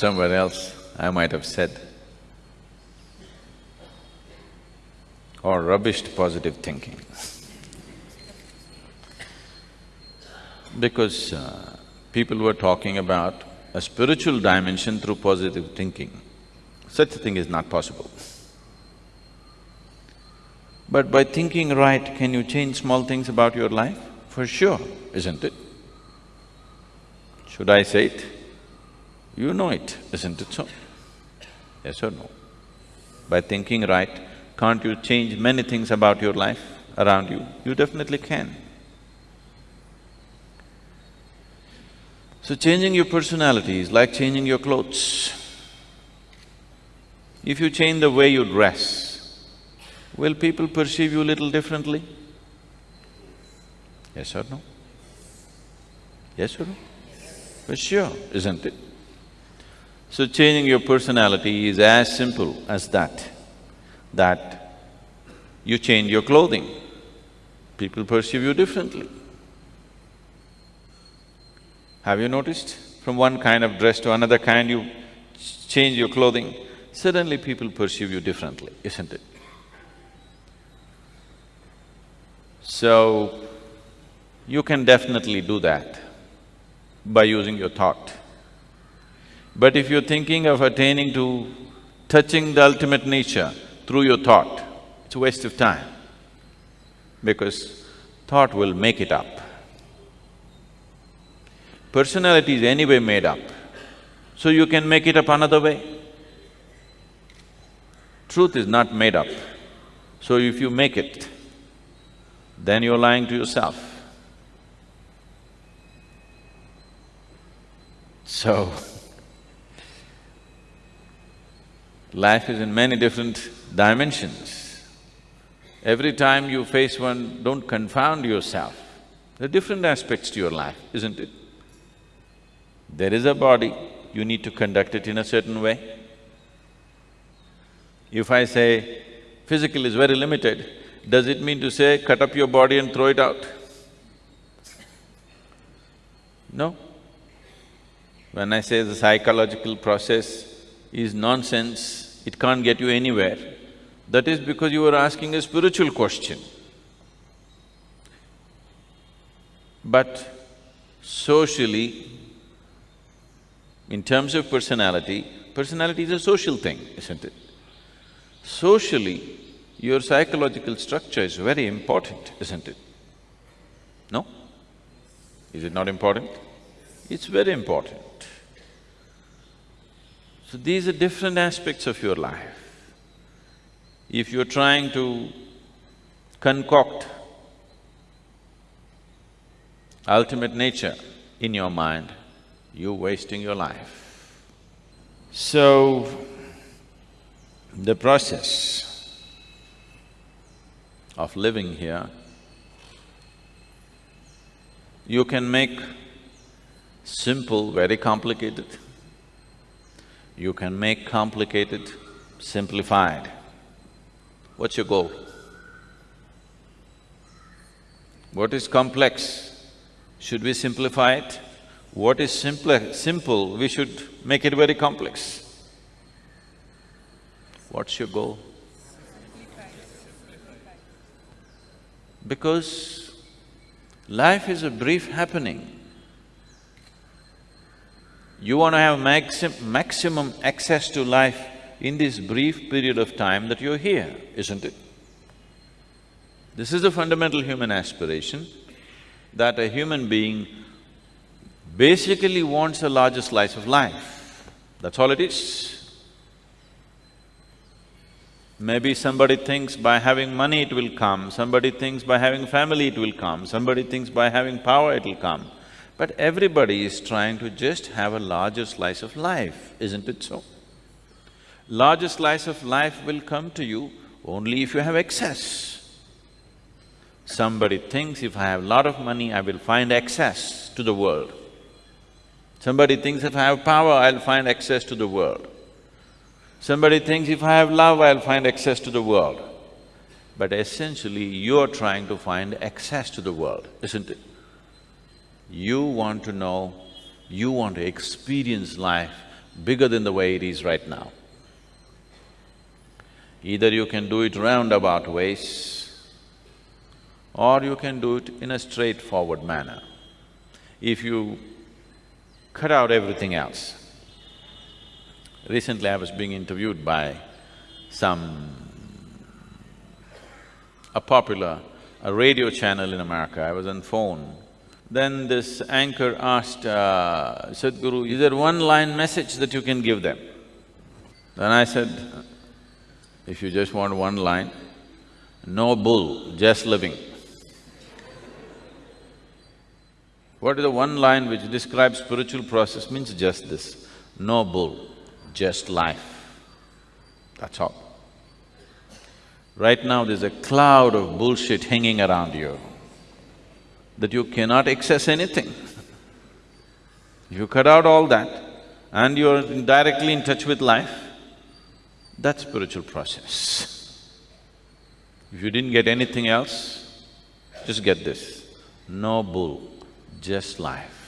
somewhere else, I might have said, or rubbished positive thinking. because uh, people were talking about a spiritual dimension through positive thinking. Such a thing is not possible. But by thinking right, can you change small things about your life? For sure, isn't it? Should I say it? You know it, isn't it so? Yes or no? By thinking right, can't you change many things about your life around you? You definitely can. So changing your personality is like changing your clothes. If you change the way you dress, will people perceive you a little differently? Yes or no? Yes or no? For sure, isn't it? So changing your personality is as simple as that, that you change your clothing, people perceive you differently. Have you noticed? From one kind of dress to another kind, you change your clothing, suddenly people perceive you differently, isn't it? So, you can definitely do that by using your thought. But if you're thinking of attaining to touching the ultimate nature through your thought, it's a waste of time because thought will make it up. Personality is anyway made up, so you can make it up another way. Truth is not made up, so if you make it, then you're lying to yourself. So, life is in many different dimensions. Every time you face one, don't confound yourself. There are different aspects to your life, isn't it? There is a body, you need to conduct it in a certain way. If I say physical is very limited, does it mean to say cut up your body and throw it out? No. When I say the psychological process is nonsense, it can't get you anywhere, that is because you are asking a spiritual question. But socially, in terms of personality, personality is a social thing, isn't it? Socially, your psychological structure is very important, isn't it? No? Is it not important? It's very important. So these are different aspects of your life. If you're trying to concoct ultimate nature in your mind, you're wasting your life. So, the process of living here, you can make simple very complicated, you can make complicated simplified. What's your goal? What is complex? Should we simplify it? What is simpler, simple, we should make it very complex. What's your goal? Because life is a brief happening. You want to have maxim maximum access to life in this brief period of time that you're here, isn't it? This is the fundamental human aspiration, that a human being basically wants a larger slice of life, that's all it is. Maybe somebody thinks by having money it will come, somebody thinks by having family it will come, somebody thinks by having power it will come. But everybody is trying to just have a larger slice of life, isn't it so? Larger slice of life will come to you only if you have excess. Somebody thinks if I have a lot of money, I will find access to the world. Somebody thinks if I have power, I'll find access to the world. Somebody thinks if I have love, I'll find access to the world. But essentially, you're trying to find access to the world, isn't it? You want to know, you want to experience life bigger than the way it is right now. Either you can do it roundabout ways, or you can do it in a straightforward manner. If you cut out everything else. Recently I was being interviewed by some… a popular a radio channel in America, I was on phone. Then this anchor asked uh, Sadhguru, is there one line message that you can give them? Then I said, if you just want one line, no bull, just living. What is the one line which describes spiritual process means just this, no bull, just life. That's all. Right now there's a cloud of bullshit hanging around you that you cannot access anything. If you cut out all that and you're directly in touch with life, that's spiritual process. If you didn't get anything else, just get this, no bull, just life.